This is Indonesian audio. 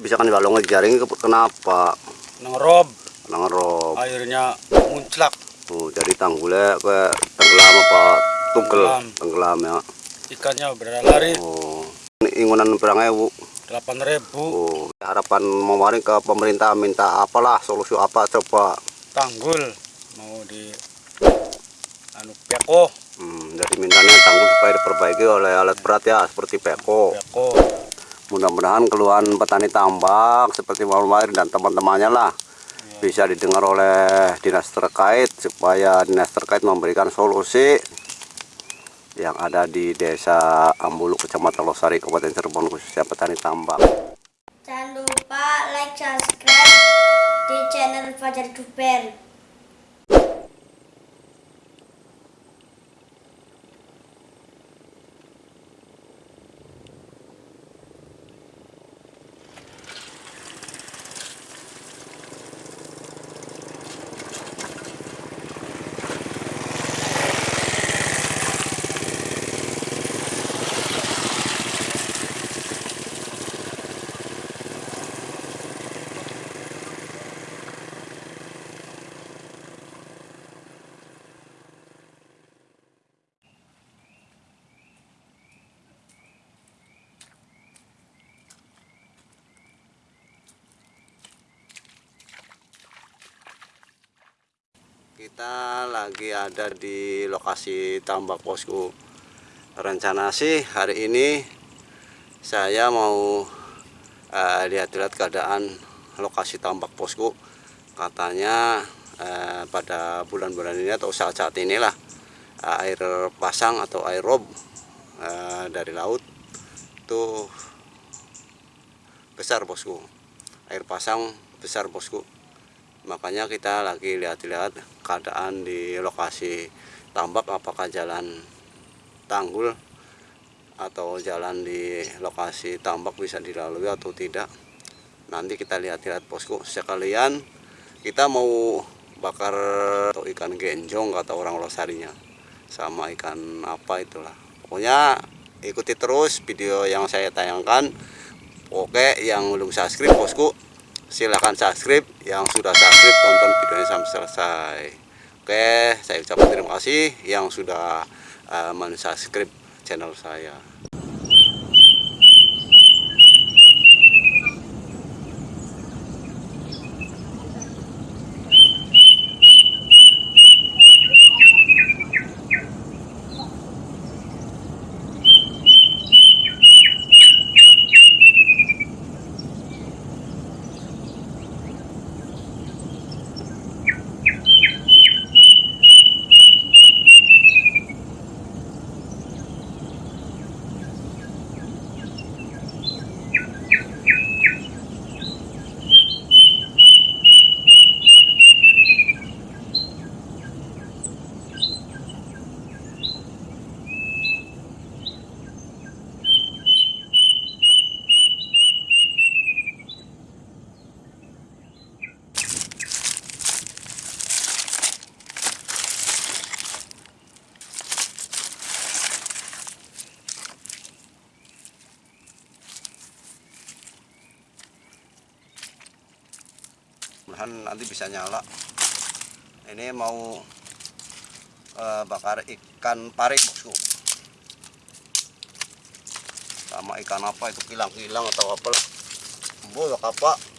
bisa kan balong jaring kenapa? Nengerob, Nangerob. airnya munclak. Oh, jadi tanggulnya ke tenggelam apa tungkel Tenggelam. ya. Ikannya berlari Oh. Ini ingunan berang ewu. 8.000 Oh, harapan memaring ke pemerintah minta apalah solusi apa coba. tanggul mau di anu peko, Hmm, jadi mintanya tanggul supaya diperbaiki oleh alat berat ya seperti peko. peko. Mudah-mudahan keluhan petani tambak seperti Maulmair dan teman-temannya lah bisa didengar oleh dinas terkait supaya dinas terkait memberikan solusi yang ada di desa Ambulu Kecamatan Losari Kabupaten Cirebon khususnya petani tambak. Jangan lupa like, subscribe di channel Fajar Duper. Kita lagi ada di lokasi tambak bosku. Rencana sih hari ini saya mau eh, lihat-lihat keadaan lokasi tambak bosku. Katanya eh, pada bulan-bulan ini atau saat-saat inilah eh, air pasang atau air rob eh, dari laut itu besar bosku. Air pasang besar bosku makanya kita lagi lihat-lihat keadaan di lokasi tambak apakah jalan tanggul atau jalan di lokasi tambak bisa dilalui atau tidak. Nanti kita lihat-lihat bosku. Sekalian kita mau bakar atau ikan genjong kata orang losarinya. Sama ikan apa itulah. Pokoknya ikuti terus video yang saya tayangkan. Oke yang belum subscribe bosku silahkan subscribe. Yang sudah subscribe tonton videonya sampai selesai. Oke saya ucapkan terima kasih yang sudah uh, mensubscribe channel saya mudahan nanti bisa nyala. Ini mau eh, bakar ikan pari bosku. Sama ikan apa itu kilang-kilang atau apa lah. Bu, apa